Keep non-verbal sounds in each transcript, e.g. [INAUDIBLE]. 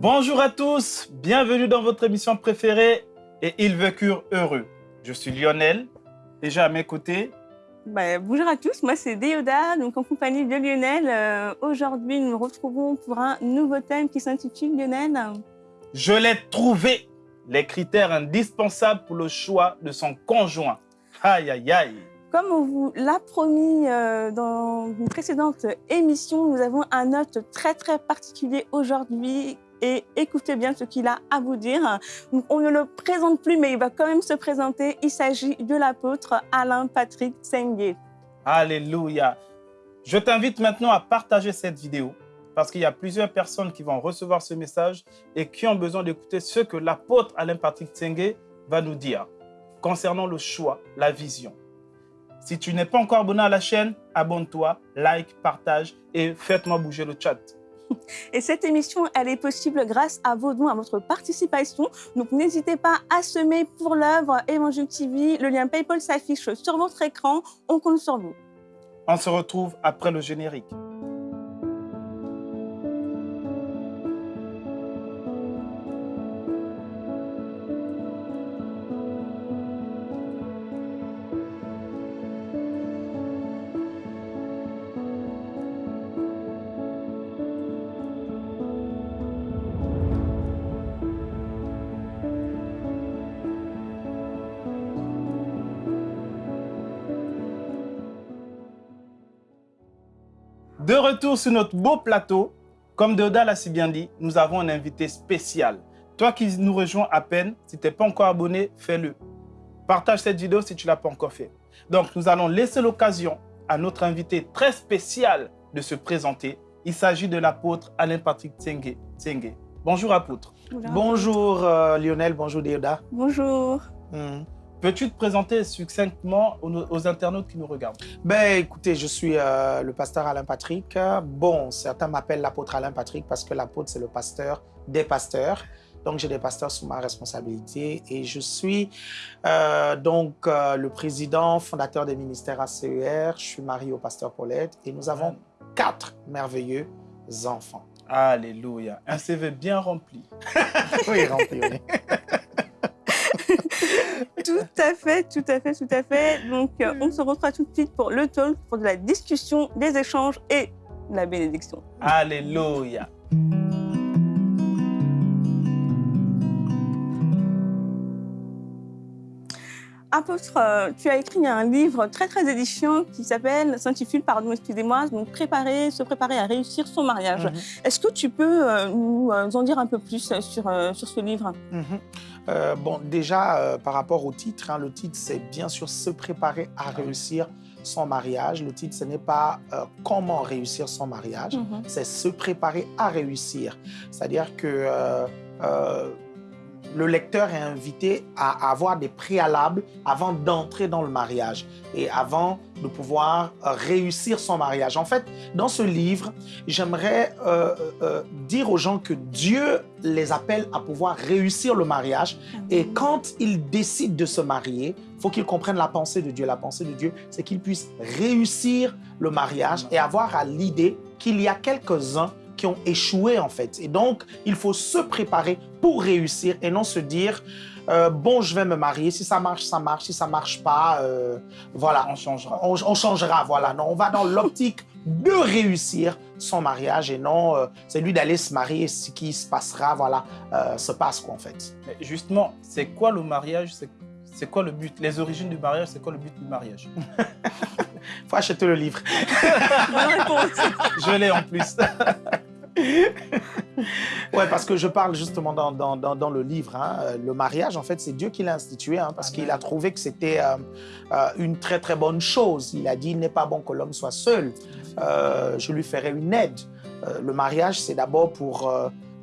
Bonjour à tous, bienvenue dans votre émission préférée et ils vécurent heureux. Je suis Lionel, déjà à mes côtés. Bah, bonjour à tous, moi c'est Déoda, donc en compagnie de Lionel. Euh, Aujourd'hui, nous nous retrouvons pour un nouveau thème qui s'intitule Lionel. Je l'ai trouvé, les critères indispensables pour le choix de son conjoint. Aïe, aïe, aïe. Comme on vous l'a promis euh, dans une précédente émission, nous avons un hôte très très particulier aujourd'hui et écoutez bien ce qu'il a à vous dire. On ne le présente plus, mais il va quand même se présenter. Il s'agit de l'apôtre Alain Patrick Tsengue. Alléluia. Je t'invite maintenant à partager cette vidéo parce qu'il y a plusieurs personnes qui vont recevoir ce message et qui ont besoin d'écouter ce que l'apôtre Alain Patrick Tsengue va nous dire concernant le choix, la vision. Si tu n'es pas encore abonné à la chaîne, abonne-toi, like, partage et faites-moi bouger le chat. [LAUGHS] Et cette émission, elle est possible grâce à vos dons, à votre participation. Donc n'hésitez pas à semer pour l'œuvre Évangile TV. Le lien PayPal s'affiche sur votre écran. On compte sur vous. On se retrouve après le générique. De retour sur notre beau plateau, comme Deoda l'a si bien dit, nous avons un invité spécial. Toi qui nous rejoins à peine, si tu n'es pas encore abonné, fais-le. Partage cette vidéo si tu ne l'as pas encore fait. Donc, nous allons laisser l'occasion à notre invité très spécial de se présenter. Il s'agit de l'apôtre Alain Patrick Tsenge. Tsenge. Bonjour apôtre. Bonjour euh, Lionel, bonjour Deoda. Bonjour. Hmm. Peux-tu te présenter succinctement aux, aux, internautes qui nous regardent? Ben écoutez, je suis euh, le pasteur Alain Patrick. Bon, certains m'appellent l'apôtre Alain Patrick parce que l'apôtre c'est le pasteur des pasteurs. Donc j'ai des pasteurs sous ma responsabilité et je suis euh, donc euh, le président fondateur des ministères ACER. Je suis marié au pasteur Paulette et nous avons quatre merveilleux enfants. Alléluia. Un CV bien rempli. [LAUGHS] oui, rempli, oui. [LAUGHS] tout à fait, tout à fait, tout à fait. Donc, euh, on se retrouve tout de suite pour le talk, pour de la discussion, des échanges et la bénédiction. Alléluia. Apôtre, euh, tu as écrit un livre très très édifiant qui s'appelle, s'intitule, pardon, excusez-moi, donc préparer, se préparer à réussir son mariage. Mm -hmm. Est-ce que tu peux euh, nous en dire un peu plus sur, euh, sur ce livre? Mm -hmm. euh, Bon, déjà, euh, par rapport au titre, hein, le titre, c'est bien sûr se préparer à réussir son mariage. Le titre, ce n'est pas euh, comment réussir son mariage, mm -hmm. c'est se préparer à réussir. C'est-à-dire que le lecteur est invité à avoir des préalables avant d'entrer dans le mariage et avant de pouvoir réussir son mariage. En fait, dans ce livre, j'aimerais euh, euh, dire aux gens que Dieu les appelle à pouvoir réussir le mariage et quand ils décident de se marier, il faut qu'ils comprennent la pensée de Dieu. La pensée de Dieu, c'est qu'ils puissent réussir le mariage et avoir à l'idée qu'il y a quelques-uns qui ont échoué en fait. Et donc, il faut se préparer pour réussir et non se dire euh, bon, je vais me marier, si ça marche, ça marche, si ça marche pas, euh, voilà. On changera. On, on, changera, voilà. Non, on va dans l'optique de réussir son mariage et non euh, c'est lui d'aller se marier, ce qui se passera, voilà, se passe quoi en fait. Mais justement, c'est quoi le mariage? C'est quoi le but? Les origines du mariage, c'est quoi le but du mariage? [LAUGHS] Faut acheter le livre. [LAUGHS] je l'ai en plus. [LAUGHS] [LAUGHS] ouais, parce que je parle justement dans, dans, dans, dans le livre. Hein, le mariage, en fait, c'est Dieu qui l'a institué, hein, parce qu'il a trouvé que c'était euh, euh, une très très bonne chose. Il a dit, il n'est pas bon que l'homme soit seul. Euh, je lui ferai une aide. le mariage, c'est d'abord pour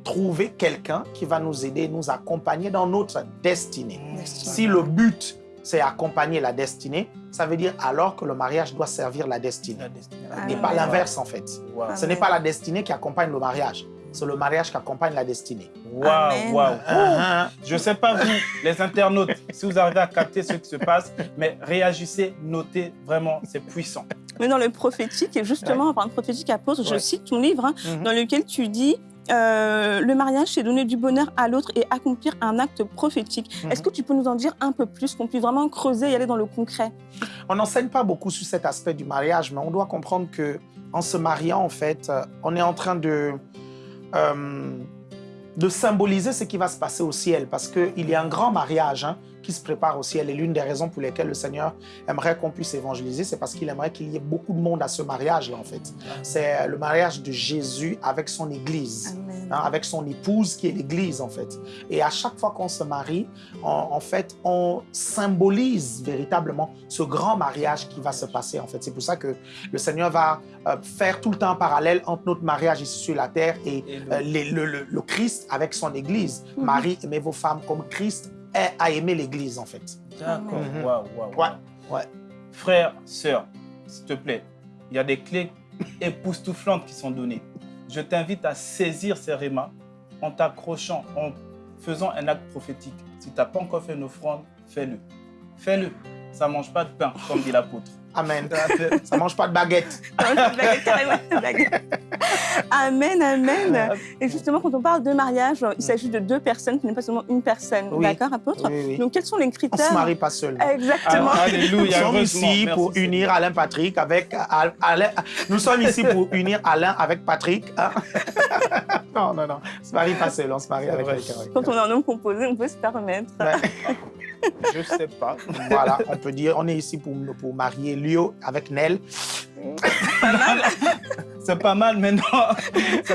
trouver quelqu'un qui va nous aider, nous accompagner dans notre destinée. Si le but c'est accompagner la destinée, ça veut dire alors que le mariage doit servir la destinée. La destinée. Et pas l'inverse en fait. Wow. Ce n'est pas la destinée qui accompagne le mariage, c'est le mariage qui accompagne la destinée. Waouh, waouh. Uh-huh. Je ne sais pas vous, les internautes, si vous arrivez à capter ce qui se passe, mais réagissez, notez, vraiment, c'est puissant. Mais dans le prophétique, et justement, ouais. en parlant de prophétique apôtre, ouais. je cite ton livre, hein, mm -hmm. dans lequel tu dis euh, le mariage, c'est donner du bonheur à l'autre et accomplir un acte prophétique. Mhm. Est-ce que tu peux nous en dire un peu plus, qu'on puisse vraiment creuser et aller dans le concret? On n'enseigne pas beaucoup sur cet aspect du mariage, mais on doit comprendre que en se mariant, en fait, euh, on est en train de, euh, de symboliser ce qui va se passer au ciel, parce qu'il y a un grand mariage hein, qui se prépare au ciel. Et l'une des raisons pour lesquelles le Seigneur aimerait qu'on puisse évangéliser, c'est parce qu'il aimerait qu'il y ait beaucoup de monde à ce mariage-là, en fait. C'est le mariage de Jésus avec son Église. Hein, avec son épouse qui est l'Église en fait. Et à chaque fois qu'on se marie, en, en fait, on symbolise véritablement ce grand mariage qui va se passer en fait. C'est pour ça que le Seigneur va euh, faire tout le temps un parallèle entre notre mariage ici sur la terre et, Et le- euh, les- le, le- le Christ avec son Église. Mhm. Marie, aimez vos femmes comme Christ a- a aimé l'Église en fait. D'accord. Mhm. Waouh, waouh, Ouais, waouh. ouais. Frère, sœur, s'il te plaît, il y a des clés [LAUGHS] époustouflantes qui sont données. Je t'invite à saisir ces rémas en t'accrochant, en faisant un acte prophétique. Si tu n'as pas encore fait une offrande, fais-le. Fais-le. Ça ne mange pas de pain, comme dit l'apôtre. Amen. Ça mange pas de baguette. Blague. Amen, amen. Et justement, quand on parle de mariage, il s'agit de deux personnes, ce n'est pas seulement une personne. Oui. D'accord, apôtre? Oui, oui. Donc, quels sont les On critères se marie pas seul. Exactement. Ah, Nous Alléluia. sommes heureusement. ici Merci, pour Seigneur. unir Alain Patrick avec Al- Alain. Nous sommes ici pour unir Alain avec Patrick. hein. [LAUGHS] non, non, non. On se marie pas seul, on se marie avec quelqu'un. Quand on est un homme composé, on peut se permettre. Ouais. [LAUGHS] Je sais pas. Voilà, on peut dire, on est ici pour, pour marier Lio avec Nel. C'est pas mal, [LAUGHS] mais non.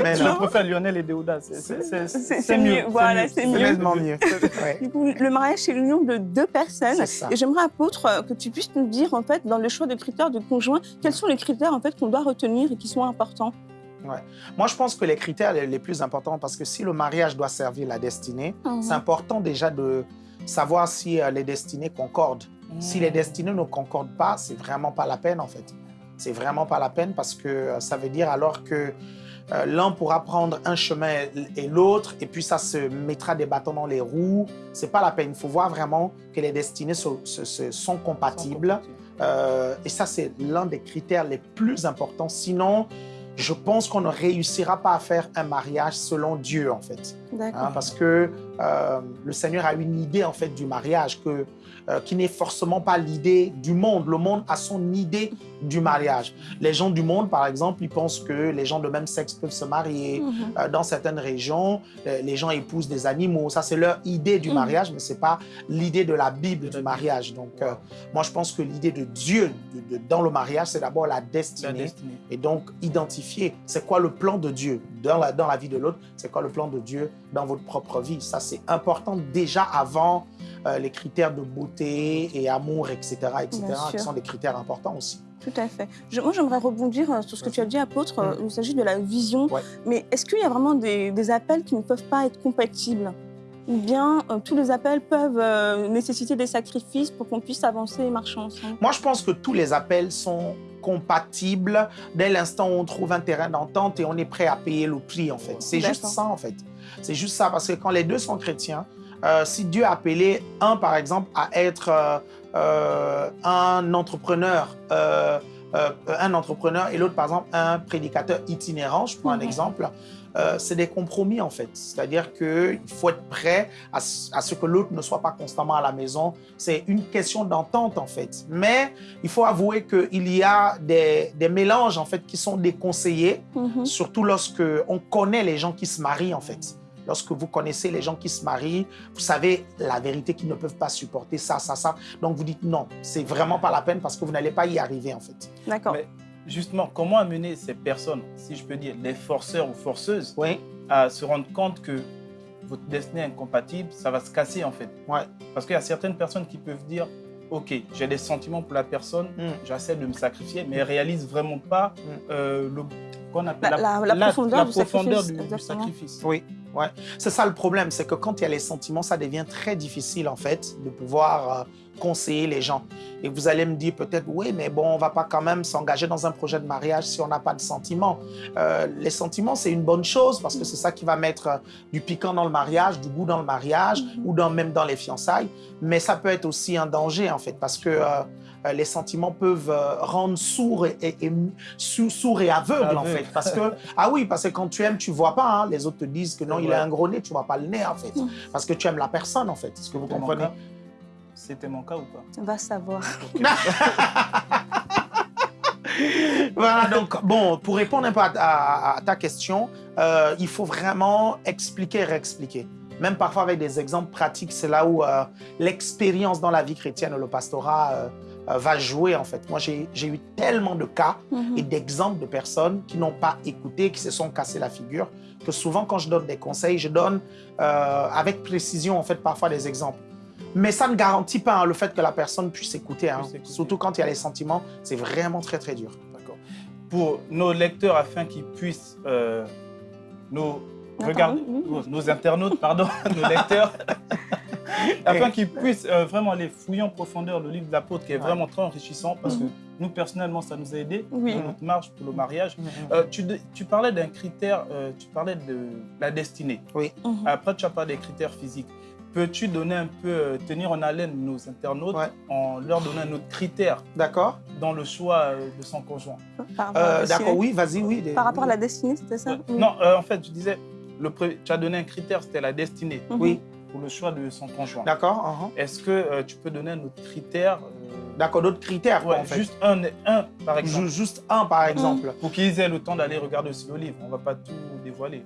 Mais Je non. préfère Lionel et Déouda. C'est- c'est- c'est- C'est- C'est mieux. voilà, c'est mieux. Nettement mieux. [LAUGHS] Ouais. Du coup, le mariage, c'est l'union de deux personnes. C'est ça. Et j'aimerais, apôtre, euh, que tu puisses nous dire, en fait, dans le choix des critères de conjoint, quels sont les critères, en fait, qu'on doit retenir et qui sont importants? Moi, je pense que les critères les les plus importants, parce que si le mariage doit servir la destinée, Mhm. c'est important déjà de savoir si euh, les destinées concordent. Si les destinées ne concordent pas, c'est vraiment pas la peine en fait. C'est vraiment pas la peine parce que euh, ça veut dire alors que euh, l'un pourra prendre un chemin et l'autre et puis ça se mettra des bâtons dans les roues. C'est pas la peine. Il faut voir vraiment que les destinées se- sont compatibles. Euh, et ça, c'est l'un des critères les plus importants. Sinon, je pense qu'on ne réussira pas à faire un mariage selon Dieu en fait. Hein, parce que euh, le Seigneur a une idée en fait du mariage que, euh, qui n'est forcément pas l'idée du monde. Le monde a son idée du mariage. Les gens du monde, par exemple, ils pensent que les gens de même sexe peuvent se marier. Mhm. Euh, dans certaines régions, euh, les gens épousent des animaux. Ça, c'est leur idée du Mhm. mariage, mais c'est pas l'idée de la Bible De du mariage. Donc, euh, moi, je pense que l'idée de Dieu de- de- dans le mariage, c'est d'abord la La destinée. destinée. Et donc, identifier c'est quoi le plan de Dieu dans la, dans la vie de l'autre, c'est quoi le plan de Dieu dans votre propre vie. Ça, c'est important déjà avant euh, les critères de beauté et amour, etc., etc., qui sont des critères importants aussi. Tout à fait. Je- moi, j'aimerais rebondir euh, sur ce que tu as dit, apôtre. Euh, Il s'agit de la vision. Ouais. Mais est-ce qu'il y a vraiment des, des appels qui ne peuvent pas être compatibles? Ou bien euh, tous les appels peuvent euh, nécessiter des sacrifices pour qu'on puisse avancer et marcher ensemble? Moi, je pense que tous les appels sont compatibles dès l'instant où on trouve un terrain d'entente et on est prêt à payer le prix, en fait. C'est juste ça, en fait. C'est juste ça, parce que quand les deux sont chrétiens, euh, si Dieu a appelé un, par exemple, à être euh, euh, un entrepreneur, un entrepreneur et l'autre, par exemple, un prédicateur itinérant, je prends un Mhm. exemple, euh, c'est des compromis, en fait. C'est-à-dire qu'il faut être prêt à, ce- à ce que l'autre ne soit pas constamment à la maison. C'est une question d'entente, en fait. Mais il faut avouer qu'il y a des, des mélanges, en fait, qui sont déconseillés Mhm. surtout lorsque on connaît les gens qui se marient en fait. Lorsque vous connaissez les gens qui se marient, vous savez la vérité qu'ils ne peuvent pas supporter ça, ça, ça. Donc vous dites non, c'est vraiment pas la peine parce que vous n'allez pas y arriver en fait. D'accord. Mais justement, comment amener ces personnes, si je peux dire, les forceurs ou forceuses, Oui, à se rendre compte que votre destinée est incompatible, ça va se casser en fait. Ouais. Parce qu'il y a certaines personnes qui peuvent dire, ok, j'ai des sentiments pour la personne, Mm. j'essaie de me sacrifier, mais elles réalisent vraiment pas Mm. euh, le qu'on appelle La- la- la profondeur la du profondeur sacrifice, du- sacrifice. oui, ouais. C'est ça le problème, c'est que quand il y a les sentiments, ça devient très difficile en fait de pouvoir euh, conseiller les gens. Et vous allez me dire peut-être, oui, mais bon, on va pas quand même s'engager dans un projet de mariage si on n'a pas de sentiments. Euh, les sentiments, c'est une bonne chose parce que c'est ça qui va mettre euh, du piquant dans le mariage, du goût dans le mariage Mhm. ou dans, même dans les fiançailles. Mais ça peut être aussi un danger, en fait, parce que euh, les sentiments peuvent rendre sourd et, et- et- sou- sourd et aveugle, en fait. Parce que, [LAUGHS] ah oui, parce que quand tu aimes, tu vois pas. hein. Les autres te disent que non, il a un gros nez, tu vois pas le nez, en fait. Parce que tu aimes la personne, en fait. Est-ce que vous comprenez? C'était mon cas ou pas? Va savoir. [LAUGHS] Voilà, donc, bon, pour répondre un peu à, à- à ta question, euh, il faut vraiment expliquer réexpliquer. Même parfois avec des exemples pratiques, c'est là où euh, l'expérience dans la vie chrétienne, le pastorat, euh, va jouer, en fait. Moi, j'ai eu tellement de cas Mhm. et d'exemples de personnes qui n'ont pas écouté, qui se sont cassés la figure, que souvent, quand je donne des conseils, je donne avec précision, en fait, parfois des exemples. Mais ça ne garantit pas hein, le fait que la personne puisse écouter. hein. Puisse écouter. Surtout quand il y a les sentiments, c'est vraiment très, très dur. D'accord. Pour nos lecteurs, afin qu'ils puissent, euh, regarder, oui. nos, nos internautes, pardon, [LAUGHS] nos lecteurs, [LAUGHS] afin qu'ils puissent euh, vraiment aller fouiller en profondeur le livre de l'apôtre qui est Ouais. vraiment très enrichissant parce que Mhm. nous, personnellement, ça nous a aidés Oui. dans notre marche pour le mariage. Euh, tu, parlais d'un critère, euh, tu parlais de la destinée. Mhm. Après, tu as parlé des critères physiques. Peux-tu donner un peu, euh, tenir en haleine nos internautes Ouais. en leur donnant un autre critère D'accord dans le choix euh, de son conjoint? Par rapport à la Euh, destinée. D'accord, oui, vas-y, oui. des- Par rapport à la destinée, c'était ça? Euh, Oui. Non, euh, en fait, je disais, le tu as donné un critère, c'était la destinée Mhm. Oui, pour le choix de son conjoint. d'accord. uh-huh. Est-ce que euh, tu peux donner un autre critère euh, D'accord, d'autres critères, quoi, ouais, en fait. Juste un, un, par exemple, Ju- Juste un, par exemple. pour qu'ils aient le temps d'aller regarder aussi le livre. On ne va pas tout dévoiler.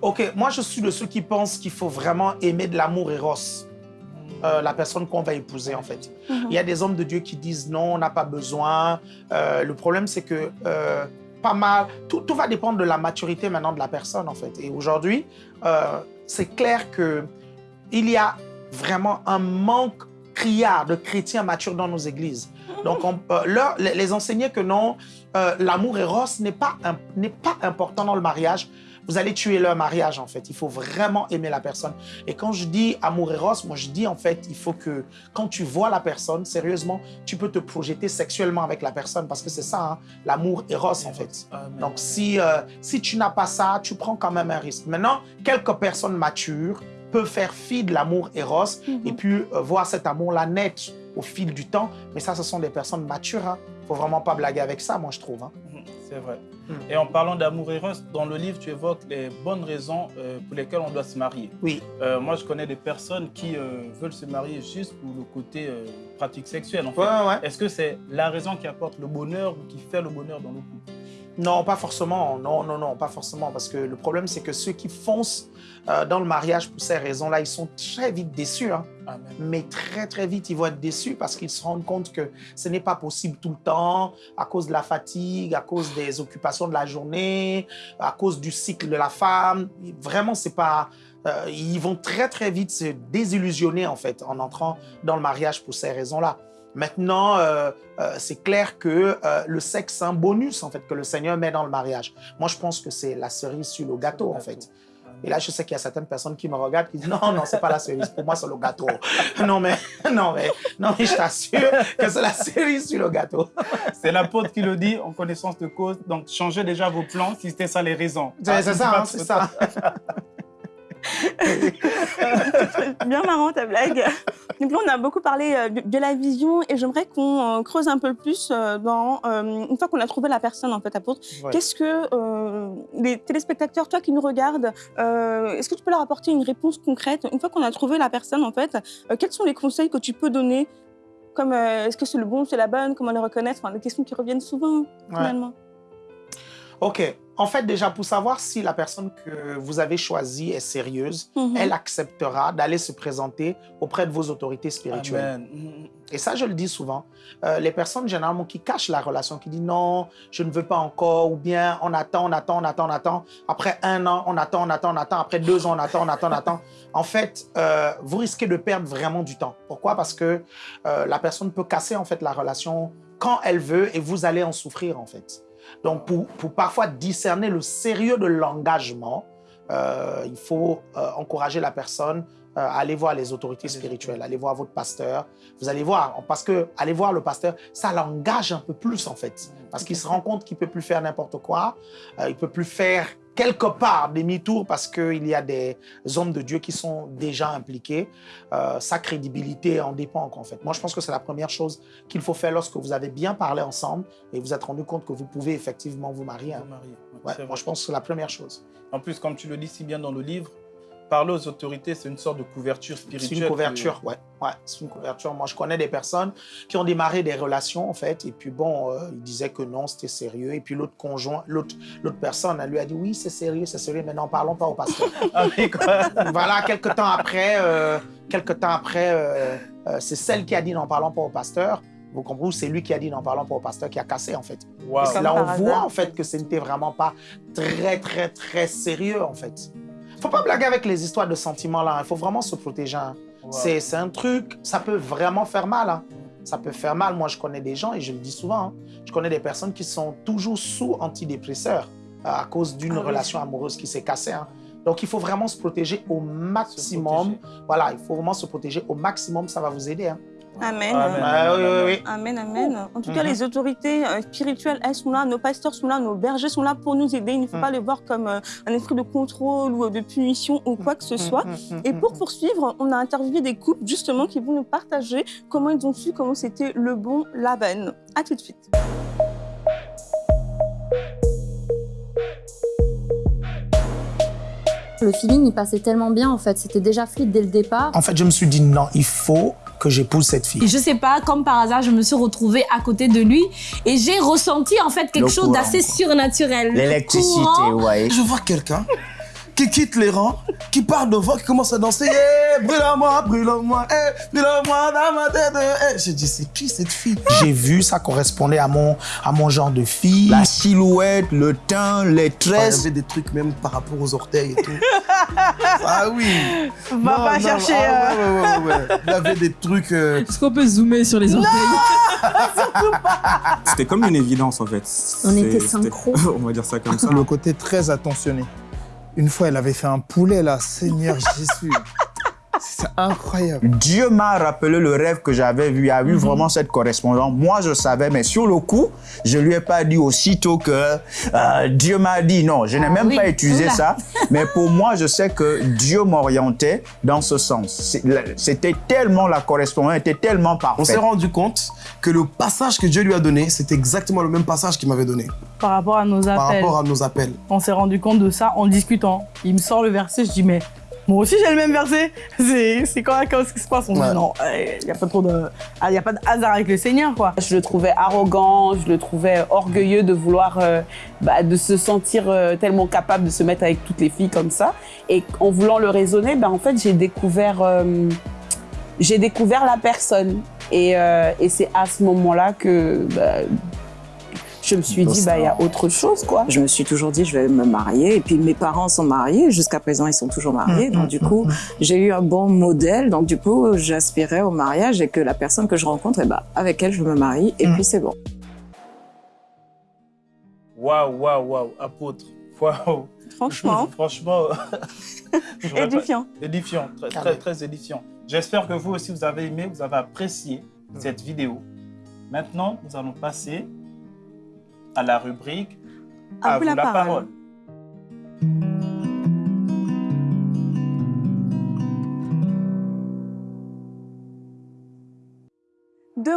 Ok, moi, je suis de ceux qui pensent qu'il faut vraiment aimer de l'amour éros euh, la personne qu'on va épouser, en fait. Mhm. Il y a des hommes de Dieu qui disent non, on n'a pas besoin. Euh, le problème, c'est que euh, pas mal, tout, tout va dépendre de la maturité maintenant de la personne, en fait. Et aujourd'hui, c'est clair que il y a vraiment un manque criard de chrétiens matures dans nos églises. Donc, on, euh, leur- les, les enseigner que non, euh, l'amour éros n'est pas, pas important dans le mariage. Vous allez tuer leur mariage, en fait. Il faut vraiment aimer la personne. Et quand je dis amour éros, moi, je dis, en fait, il faut que quand tu vois la personne, sérieusement, tu peux te projeter sexuellement avec la personne parce que c'est ça, hein, l'amour éros, en fait. Amen. Donc, si, euh, si tu n'as pas ça, tu prends quand même un risque. Maintenant, quelques personnes matures peuvent faire fi de l'amour éros Mhm. et puis euh, voir cet amour-là naître au fil du temps. Mais ça, ce sont des personnes matures. Il ne faut vraiment pas blaguer avec ça, moi, je trouve. hein. Mhm, C'est vrai. Mhm. Et en parlant d'amour éros, dans le livre, tu évoques les bonnes raisons euh, pour lesquelles on doit se marier. Oui, Euh, moi, je connais des personnes qui euh, veulent se marier juste pour le côté pratique sexuelle. En fait. ouais, ouais. Est-ce que c'est la raison qui apporte le bonheur ou qui fait le bonheur dans le couple? Non, pas forcément. Non, non, non, pas forcément. Parce que le problème, c'est que ceux qui foncent euh, dans le mariage pour ces raisons-là, ils sont très vite déçus. hein. Amen. mais très très vite ils vont être déçus parce qu'ils se rendent compte que ce n'est pas possible tout le temps à cause de la fatigue, à cause des occupations de la journée, à cause du cycle de la femme. Vraiment, c'est pas. euh, ils vont très très vite se désillusionner en fait en entrant dans le mariage pour ces raisons-là. Maintenant, euh, euh, c'est clair que euh, le sexe, c'est un bonus en fait que le Seigneur met dans le mariage. Moi, je pense que c'est la cerise sur le gâteau en fait. Et là, je sais qu'il y a certaines personnes qui me regardent qui disent non, non, c'est pas la cerise. Pour moi, c'est le gâteau. [LAUGHS] Non, mais, non, mais, non, mais je t'assure que c'est la cerise sur le gâteau. [LAUGHS] C'est l'apôtre qui le dit en connaissance de cause. Donc, changez déjà vos plans si c'était ça les raisons. C'est Ah, ça, pas hein, c'est ça. [LAUGHS] Bien marrant ta blague. Donc là, on a beaucoup parlé euh, de, de la vision et j'aimerais qu'on euh, creuse un peu plus euh, dans, une fois qu'on a trouvé la personne, en fait, apôtre, Ouais. qu'est-ce que euh, les téléspectateurs, toi qui nous regardes, euh, est-ce que tu peux leur apporter une réponse concrète? Une fois qu'on a trouvé la personne, en fait, euh, quels sont les conseils que tu peux donner? Comme est-ce que c'est le bon, c'est la bonne, comment les reconnaître, enfin, des questions qui reviennent souvent finalement. OK. En fait, déjà, pour savoir si la personne que vous avez choisie est sérieuse, Mhm. elle acceptera d'aller se présenter auprès de vos autorités spirituelles. Amen. Mhm. Et ça, je le dis souvent. Euh, les personnes, généralement, qui cachent la relation, qui disent non, je ne veux pas encore, ou bien on attend, on attend, on attend, on attend. Après un an, on attend, on attend, on attend. Après deux ans, on attend, on attend, on attend. [LAUGHS] En fait, euh, vous risquez de perdre vraiment du temps. Pourquoi? Parce que euh, la personne peut casser, en fait, la relation quand elle veut et vous allez en souffrir, en fait. Donc, pour, parfois discerner le sérieux de l'engagement, euh, il faut euh, encourager la personne euh, allez voir les autorités spirituelles, allez voir votre pasteur. Vous allez voir, parce que aller voir le pasteur, ça l'engage un peu plus en fait. Parce qu'il se rend compte qu'il peut plus faire n'importe quoi, euh, il peut plus faire quelque part demi-tour parce qu'il y a des hommes de Dieu qui sont déjà impliqués. Euh, sa crédibilité en dépend en fait. Moi, je pense que c'est la première chose qu'il faut faire lorsque vous avez bien parlé ensemble et vous êtes rendu compte que vous pouvez effectivement vous marier. hein. Vous marier. Ouais, C'est moi, je pense que c'est la première chose. En plus, comme tu le dis si bien dans le livre, parler aux autorités, c'est une sorte de couverture spirituelle. C'est une couverture, ouais. ouais c'est une couverture. Moi, je connais des personnes qui ont démarré des relations, en fait, et puis bon, euh, ils disaient que non, c'était sérieux. Et puis l'autre conjoint, l'autre l'autre personne, elle lui a dit oui, c'est sérieux, c'est sérieux, mais n'en parlons pas au pasteur. [LAUGHS] Ah, [LAUGHS] voilà, quelques temps après, euh, quelques temps après, euh, euh, c'est celle qui a dit n'en parlons pas au pasteur. Vous comprenez? C'est lui qui a dit n'en parlons pas au pasteur qui a cassé, en fait. Et Comme là on voit en fait que ce n'était vraiment pas très, très, très sérieux en fait. Faut pas blaguer avec les histoires de sentiments là. Il faut vraiment se protéger. hein. C'est un truc, ça peut vraiment faire mal. hein. Ça peut faire mal. Moi, je connais des gens, et je le dis souvent, hein, je connais des personnes qui sont toujours sous antidépresseurs euh, à cause d'une Ah oui. relation amoureuse qui s'est cassée. hein. Donc, il faut vraiment se protéger au maximum. protéger. Voilà, il faut vraiment se protéger au maximum. Ça va vous aider. Amen. Amen. Ouais, oui, oui, oui. Amen, amen. En tout cas, Mhm. les autorités euh, spirituelles, elles sont là, nos pasteurs sont là, nos bergers sont là pour nous aider. Il ne faut Mhm. pas les voir comme euh, un esprit de contrôle ou de punition ou quoi que ce soit. Mm, mm, mm, Et mm, pour mm. poursuivre, on a interviewé des couples justement qui vont nous partager comment ils ont su comment c'était le bon Laban. À tout de suite. Le feeling, il passait tellement bien, en fait. C'était déjà fluide dès le départ. En fait, je me suis dit non, il faut que j'épouse cette fille. Et je sais pas, comme par hasard, je me suis retrouvée à côté de lui et j'ai ressenti en fait quelque Le chose d'assez surnaturel. L'électricité, ouais. Je vois quelqu'un qui quitte les rangs, qui part devant, qui commence à danser. Eh, brûle-moi, brûle-moi, eh, brûle-moi dans ma tête. Eh. J'ai dit, c'est qui cette fille? J'ai vu, ça correspondait à mon, à mon genre de fille. La silhouette, le teint, les Ouais, Il y tresses. avait des trucs même par rapport aux orteils et tout. [LAUGHS] ah oui. Va Non, pas non, chercher. ah, euh, ouais, ouais, ouais, ouais. Il y avait des trucs. euh, Est-ce qu'on peut zoomer sur les orteils? [LAUGHS] C'était comme une évidence en fait. On était synchro. [LAUGHS] On va dire ça comme ça. Le côté très attentionné. Une fois, elle avait fait un poulet là, Seigneur Jésus. C'est incroyable. Dieu m'a rappelé le rêve que j'avais vu. Il y a eu vraiment cette correspondance. Moi, je savais, mais sur le coup, je lui ai pas dit aussitôt que euh, Dieu m'a dit. Non, je n'ai même oui. pas utilisé Oula. ça. Mais pour moi, je sais que Dieu m'orientait dans ce sens. C'est- C'était tellement la correspondance était tellement On s'est parfaite. rendu compte que le passage que Dieu lui a donné, c'était exactement le même passage qu'il m'avait donné Par rapport à nos par appels. rapport à nos appels. On s'est rendu compte de ça en discutant. Il me sort le verset, je dis mais moi aussi j'ai le même verset. C'est c'est quoi qu'est-ce qui se passe On Ouais. dit non, il n'y a pas trop de ah, y a pas de hasard avec le Seigneur quoi. Je le trouvais arrogant, je le trouvais orgueilleux de vouloir, euh, bah, de se sentir euh, tellement capable de se mettre avec toutes les filles comme ça. Et en voulant le raisonner, bah, en fait, j'ai découvert, euh, j'ai découvert la personne. Et, euh, et c'est à ce moment-là que bah, je me suis dit, bah, il y a autre chose, quoi. Je me suis toujours dit, je vais me marier. Et puis, mes parents sont mariés. Jusqu'à présent, ils sont toujours mariés. Donc, du coup, j'ai eu un bon modèle. Donc, du coup, j'aspirais au mariage et que la personne que je rencontre, eh ben, avec elle, je me marie. Et puis, c'est bon. Waouh, waouh, waouh, apôtre. Waouh. Franchement, [LAUGHS] Franchement, [LAUGHS] j'aurais pas- édifiant. édifiant, très, très, Amen. très édifiant. J'espère que vous aussi, vous avez aimé, vous avez apprécié cette vidéo. Maintenant, nous allons passer à la rubrique À vous la parole.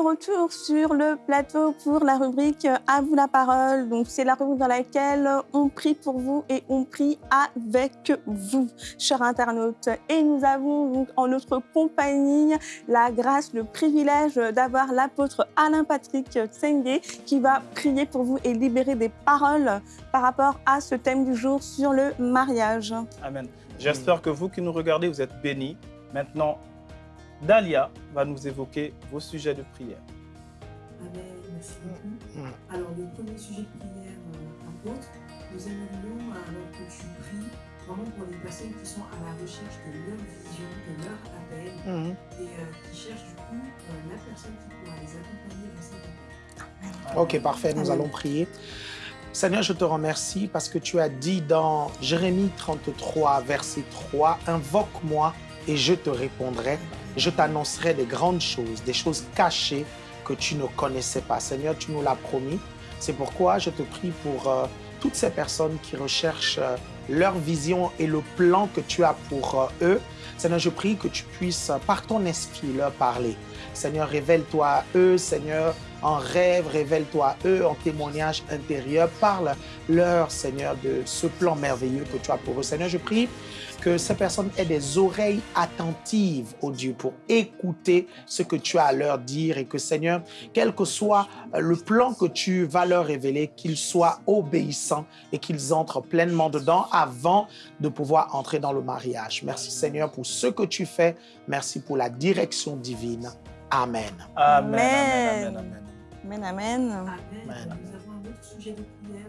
Retour sur le plateau pour la rubrique À vous la parole. Donc, c'est la rubrique dans laquelle on prie pour vous et on prie avec vous, chers internautes. Et nous avons donc en notre compagnie la grâce, le privilège d'avoir l'apôtre Alain Patrick Tsenge qui va prier pour vous et libérer des paroles par rapport à ce thème du jour sur le mariage. Amen. J'espère que vous qui nous regardez, vous êtes bénis. Maintenant, Dalia va nous évoquer vos sujets de prière. Amen, merci beaucoup. Alors, le premier sujet de prière, euh, apôtre, nous aimerions, alors que tu pries, vraiment pour les personnes qui sont à la recherche de leur vision, de leur appel, Mhm. et euh, qui cherchent du coup euh, la personne qui pourra les accompagner dans cet appel. Ok, parfait, nous Amen. allons prier. Seigneur, je te remercie parce que tu as dit dans Jérémie 33, verset 3, Invoque-moi et je te répondrai. Je t'annoncerai des grandes choses, des choses cachées que tu ne connaissais pas. Seigneur, tu nous l'as promis. C'est pourquoi je te prie pour euh, toutes ces personnes qui recherchent euh, leur vision et le plan que tu as pour euh, eux. Seigneur, je prie que tu puisses, par ton esprit, leur parler. Seigneur, révèle-toi à eux, Seigneur, en rêve, révèle-toi à eux, en témoignage intérieur. Parle-leur, Seigneur, de ce plan merveilleux que tu as pour eux. Seigneur, je prie que ces personnes aient des oreilles attentives, au Dieu, pour écouter ce que tu as à leur dire et que, Seigneur, quel que soit le plan que tu vas leur révéler, qu'ils soient obéissants et qu'ils entrent pleinement dedans avant de pouvoir entrer dans le mariage. Merci, Seigneur, pour ce que tu fais. Merci pour la direction divine. Amen. Amen. Amen. Amen. Amen. Amen. Amen. Nous avons un autre sujet de prière.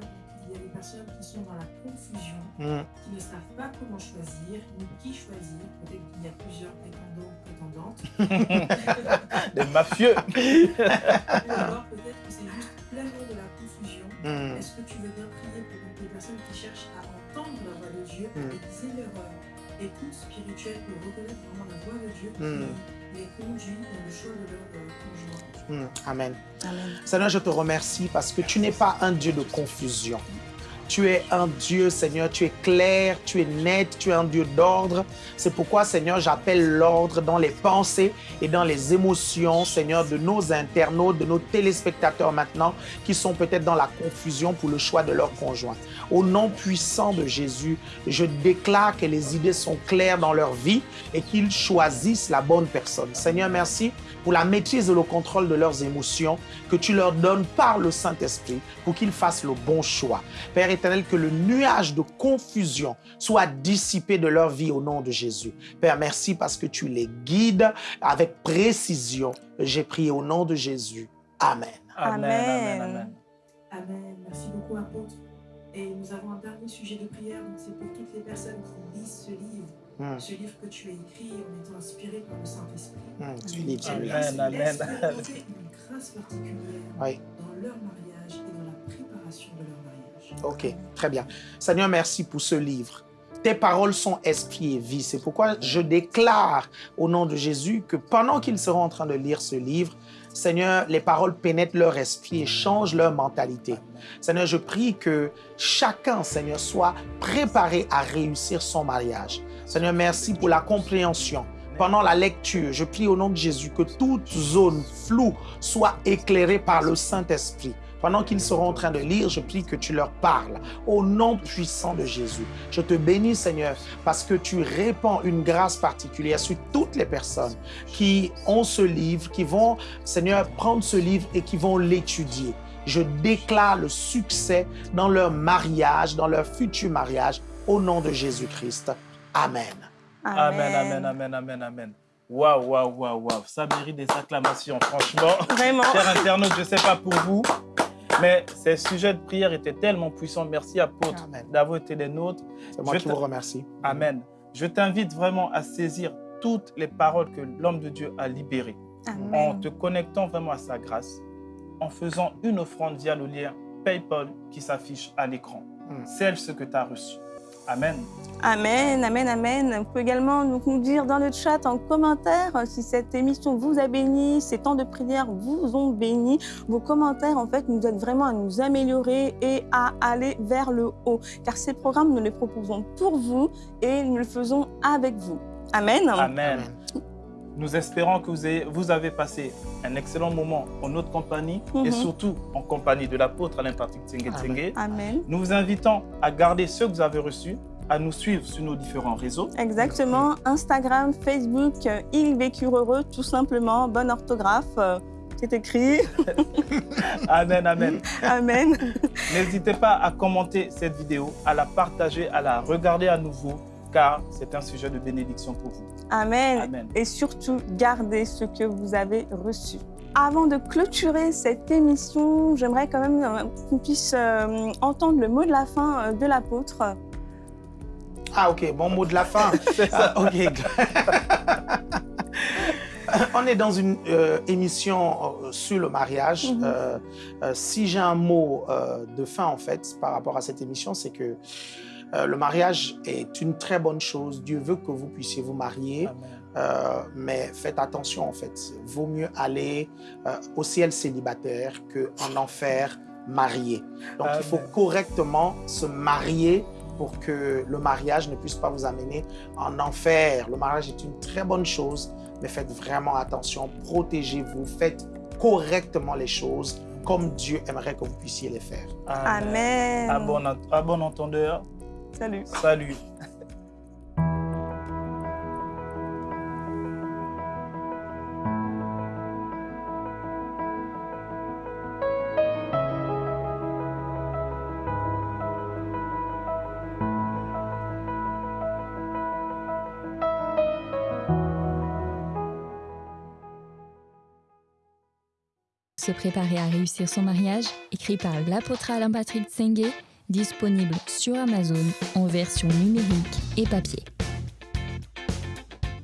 Il y a des personnes qui sont dans la confusion, Mm. qui ne savent pas comment choisir, ni qui choisir. Peut-être qu'il y a plusieurs prétendants, prétendantes. [LAUGHS] Des mafieux. [LAUGHS] Alors peut-être que c'est juste pleinement de la confusion. Mm. Est-ce que tu veux bien prier pour toutes les personnes qui cherchent à entendre la voix de Dieu, Mm. à aiguiser leur euh, écoute spirituelle pour reconnaître vraiment la voix de Dieu Mm. qui les conduit dans le choix de leur euh, conjoint Mm. Amen. Amen. Seigneur, je te remercie parce que tu n'es pas un Dieu de confusion. Tu es un Dieu, Seigneur, tu es clair, tu es net, tu es un Dieu d'ordre. C'est pourquoi, Seigneur, j'appelle l'ordre dans les pensées et dans les émotions, Seigneur, de nos internautes, de nos téléspectateurs maintenant, qui sont peut-être dans la confusion pour le choix de leur conjoint. Au nom puissant de Jésus, je déclare que les idées sont claires dans leur vie et qu'ils choisissent la bonne personne. Seigneur, merci pour la maîtrise et le contrôle de leurs émotions que tu leur donnes par le Saint-Esprit pour qu'ils fassent le bon choix. Père éternel, que le nuage de confusion soit dissipé de leur vie au nom de Jésus. Père, merci parce que tu les guides avec précision. J'ai prié au nom de Jésus. Amen. Amen. Amen. Amen. Amen. Merci beaucoup, apôtre. Et nous avons un dernier sujet de prière, donc c'est pour toutes les personnes qui lisent ce livre, Mm. ce livre que tu as écrit en étant inspiré par le Saint-Esprit. Mm, celui-là. laisse- Amen, amen. une grâce particulière Oui. dans leur mariage et dans la préparation de leur mariage. Ok, très bien. Seigneur, merci pour ce livre. Tes paroles sont esprit et vie. C'est pourquoi je déclare au nom de Jésus que pendant qu'ils seront en train de lire ce livre, Seigneur, les paroles pénètrent leur esprit et changent leur mentalité. Seigneur, je prie que chacun, Seigneur, soit préparé à réussir son mariage. Seigneur, merci pour la compréhension. Pendant la lecture, je prie au nom de Jésus que toute zone floue soit éclairée par le Saint-Esprit. Pendant qu'ils seront en train de lire, je prie que tu leur parles au nom puissant de Jésus. Je te bénis, Seigneur, parce que tu répands une grâce particulière sur toutes les personnes qui ont ce livre, qui vont, Seigneur, prendre ce livre et qui vont l'étudier. Je déclare le succès dans leur mariage, dans leur futur mariage, au nom de Jésus-Christ. Amen. Amen, amen, amen, amen, amen. Waouh, waouh, waouh, waouh. Ça mérite des acclamations, franchement. Vraiment. Chers internautes, je ne sais pas pour vous, mais ces sujets de prière étaient tellement puissants. Merci, apôtre, d'avoir été des nôtres. C'est moi Je qui vous remercie. Amen. Je t'invite vraiment à saisir toutes les paroles que l'homme de Dieu a libérées en te connectant vraiment à sa grâce, en faisant une offrande via le lien PayPal qui s'affiche à l'écran. Mm. Celle ce que tu as reçu. Amen. Amen, amen, amen. Vous pouvez également nous dire dans le chat, en commentaire, si cette émission vous a béni, ces temps de prière vous ont béni. Vos commentaires, en fait, nous aident vraiment à nous améliorer et à aller vers le haut. Car ces programmes, nous les proposons pour vous et nous le faisons avec vous. Amen. Amen. Nous espérons que vous avez, vous avez passé un excellent moment en notre compagnie Mhm. et surtout en compagnie de l'apôtre Alain Patrick Tsenge Tsenge. Amen. Nous vous invitons à garder ce que vous avez reçu, à nous suivre sur nos différents réseaux. Exactement. Instagram, Facebook, Ils vécurent heureux, tout simplement. Bonne orthographe. euh, C'est écrit. [LAUGHS] Amen, amen. Amen. N'hésitez pas à commenter cette vidéo, à la partager, à la regarder à nouveau, car c'est un sujet de bénédiction pour vous. Amen. Amen. Et surtout, gardez ce que vous avez reçu. Avant de clôturer cette émission, j'aimerais quand même euh, qu'on puisse euh, entendre le mot de la fin euh, de l'apôtre. Ah, ok, bon mot de la fin. [LAUGHS] Ah, ok. [LAUGHS] On est dans une euh, émission euh, sur le mariage. Euh, si j'ai un mot euh, de fin, en fait, par rapport à cette émission, c'est que Euh, le mariage est une très bonne chose. Dieu veut que vous puissiez vous marier. Euh, mais faites attention en fait. Vaut mieux aller euh, au ciel célibataire qu'en enfer marié. Donc il faut correctement se marier pour que le mariage ne puisse pas vous amener en enfer. Le mariage est une très bonne chose, mais faites vraiment attention, protégez-vous, faites correctement les choses comme Dieu aimerait que vous puissiez les faire. Amen. À bon, ent- à bon entendeur, Salut. salut. Se préparer à réussir son mariage, écrit par l'apôtre Alain Patrick Tsengue, disponible sur Amazon en version numérique et papier.